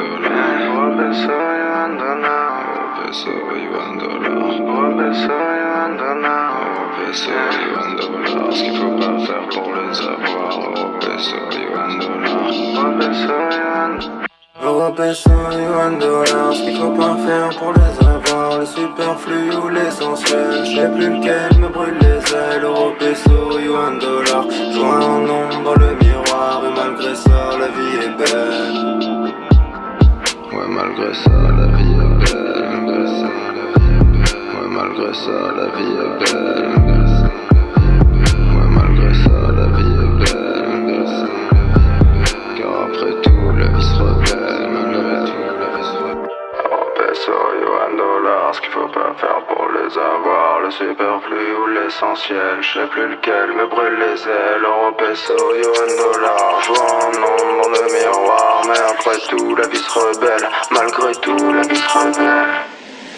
Andola. Europe soy Andola. Europe soy Andola. Europe soy Andola. Ce qu'il faut pas faire pour les avoir. Andola. Europe soy Andola. Ce qu'il faut pas faire pour les avoir. Le superflu ou l'essentiel. Je sais plus lequel me brûle les ailes. Europe soy Andola. Joint en ombre le miroir. Et malgré ça, la vie est belle. Ouais, malgré ça, la vie est belle. Malgré ça, la vie est belle. Ouais, malgré ça, la vie est belle. Ce qu'il faut pas faire pour les avoir, le superflu ou l'essentiel, je sais plus lequel me brûle les ailes, euro, peso, yuan, dollar, joie en ombre dans le miroir, mais après tout la vie se rebelle, malgré tout la vie se rebelle.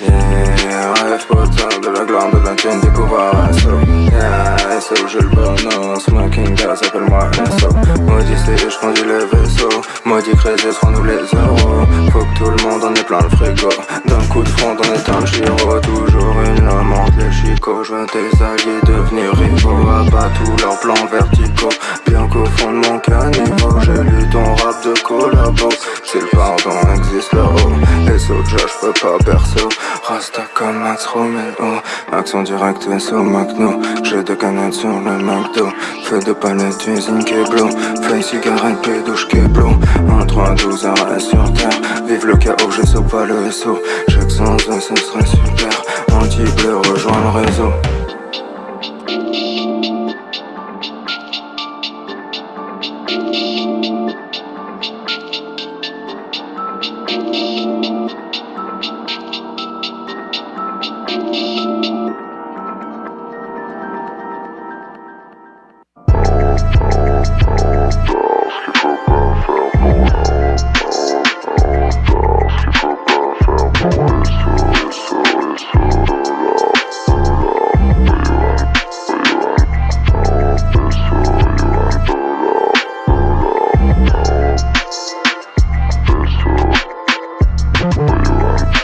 Yeah, rêve potin de la glande, de la thune, pouvoir, SO Yeah, SO, j'ai le bonheur, smoking gas, appelle-moi SO Maudit c'est, je conduis le vaisseau. Maudit crédit, seront-nous les euros Faut que tout le monde en ait plein le frigo coup de front, on est un giro Toujours une amante, les chicots Je veux tes alliés devenir rivaux. Abat tous leurs plans verticaux Bien qu'au fond de mon caniveau J'ai lu ton rap de collabo. Si le pardon existe là-haut SO, Josh, peux pas perso. Rasta comme Max Romero Action directe SO Magno J'ai deux canettes sur le McDo. Feu de palette, usine Keblo Feuille, cigarette, pédouche, Keblo 1, 3, 12, arrêt sur terre. Vive le chaos, je sauve pas le SO Chaque sans eux, ce serait super. Anti-bleu, rejoins le réseau Wait, you wait.